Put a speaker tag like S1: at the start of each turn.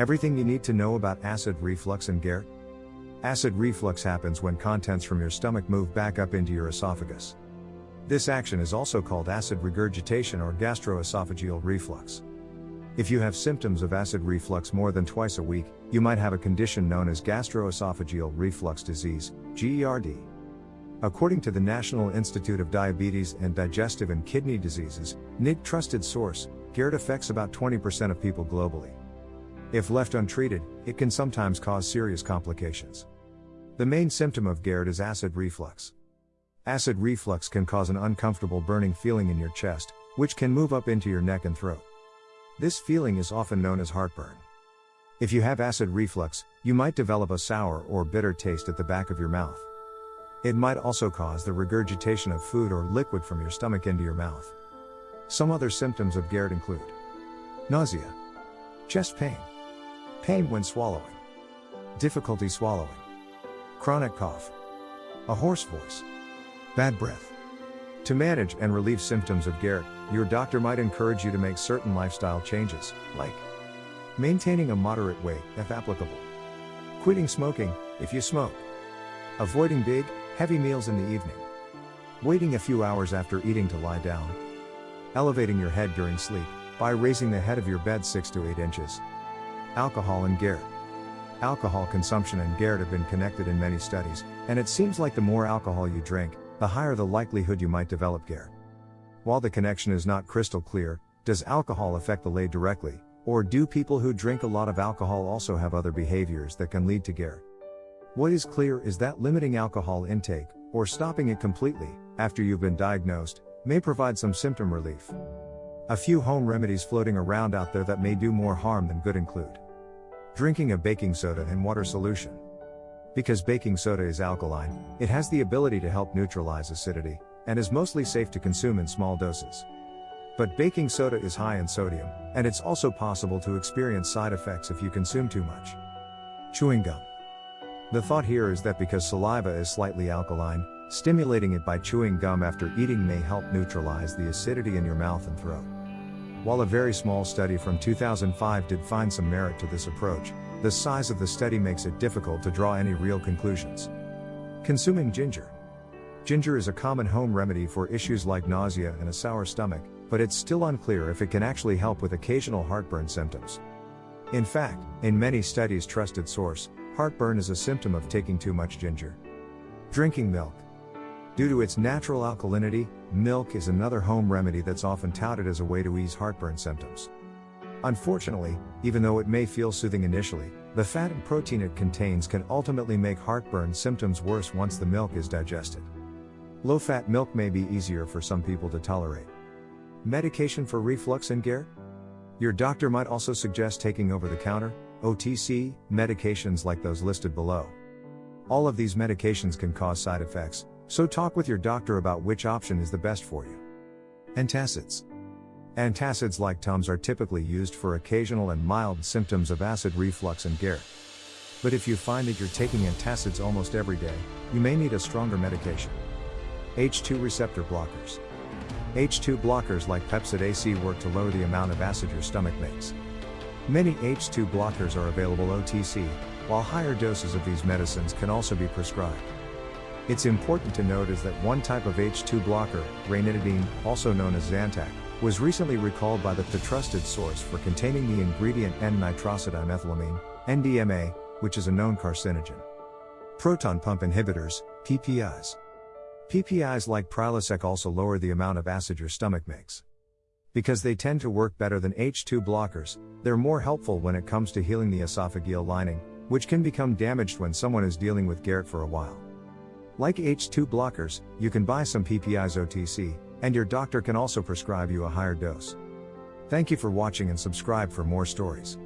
S1: Everything you need to know about acid reflux and GERD? Acid reflux happens when contents from your stomach move back up into your esophagus. This action is also called acid regurgitation or gastroesophageal reflux. If you have symptoms of acid reflux more than twice a week, you might have a condition known as gastroesophageal reflux disease, GERD. According to the National Institute of Diabetes and Digestive and Kidney Diseases, NID trusted source, GERD affects about 20% of people globally. If left untreated, it can sometimes cause serious complications. The main symptom of GERD is acid reflux. Acid reflux can cause an uncomfortable burning feeling in your chest, which can move up into your neck and throat. This feeling is often known as heartburn. If you have acid reflux, you might develop a sour or bitter taste at the back of your mouth. It might also cause the regurgitation of food or liquid from your stomach into your mouth. Some other symptoms of GERD include nausea, chest pain, pain when swallowing, difficulty swallowing, chronic cough, a hoarse voice, bad breath. To manage and relieve symptoms of GERD, your doctor might encourage you to make certain lifestyle changes, like maintaining a moderate weight, if applicable, quitting smoking, if you smoke, avoiding big, Heavy meals in the evening. Waiting a few hours after eating to lie down. Elevating your head during sleep, by raising the head of your bed 6 to 8 inches. Alcohol and GERD. Alcohol consumption and GERD have been connected in many studies, and it seems like the more alcohol you drink, the higher the likelihood you might develop GERD. While the connection is not crystal clear, does alcohol affect the lay directly, or do people who drink a lot of alcohol also have other behaviors that can lead to GERD? What is clear is that limiting alcohol intake, or stopping it completely, after you've been diagnosed, may provide some symptom relief. A few home remedies floating around out there that may do more harm than good include drinking a baking soda in water solution. Because baking soda is alkaline, it has the ability to help neutralize acidity, and is mostly safe to consume in small doses. But baking soda is high in sodium, and it's also possible to experience side effects if you consume too much. Chewing gum. The thought here is that because saliva is slightly alkaline, stimulating it by chewing gum after eating may help neutralize the acidity in your mouth and throat. While a very small study from 2005 did find some merit to this approach, the size of the study makes it difficult to draw any real conclusions. Consuming ginger. Ginger is a common home remedy for issues like nausea and a sour stomach, but it's still unclear if it can actually help with occasional heartburn symptoms. In fact, in many studies trusted source, Heartburn is a symptom of taking too much ginger. Drinking milk. Due to its natural alkalinity, milk is another home remedy that's often touted as a way to ease heartburn symptoms. Unfortunately, even though it may feel soothing initially, the fat and protein it contains can ultimately make heartburn symptoms worse once the milk is digested. Low fat milk may be easier for some people to tolerate. Medication for reflux and GERD? Your doctor might also suggest taking over the counter, OTC, medications like those listed below. All of these medications can cause side effects, so talk with your doctor about which option is the best for you. Antacids. Antacids like Tums are typically used for occasional and mild symptoms of acid reflux and GERD. But if you find that you're taking antacids almost every day, you may need a stronger medication. H2 receptor blockers. H2 blockers like Pepcid AC work to lower the amount of acid your stomach makes. Many H2 blockers are available OTC, while higher doses of these medicines can also be prescribed. It's important to note is that one type of H2 blocker, ranitidine, also known as Zantac, was recently recalled by the trusted source for containing the ingredient N-nitrosodimethylamine, NDMA, which is a known carcinogen. Proton pump inhibitors, PPIs. PPIs like Prilosec also lower the amount of acid your stomach makes. Because they tend to work better than H2 blockers, they're more helpful when it comes to healing the esophageal lining, which can become damaged when someone is dealing with GERD for a while. Like H2 blockers, you can buy some PPIs OTC, and your doctor can also prescribe you a higher dose. Thank you for watching and subscribe for more stories.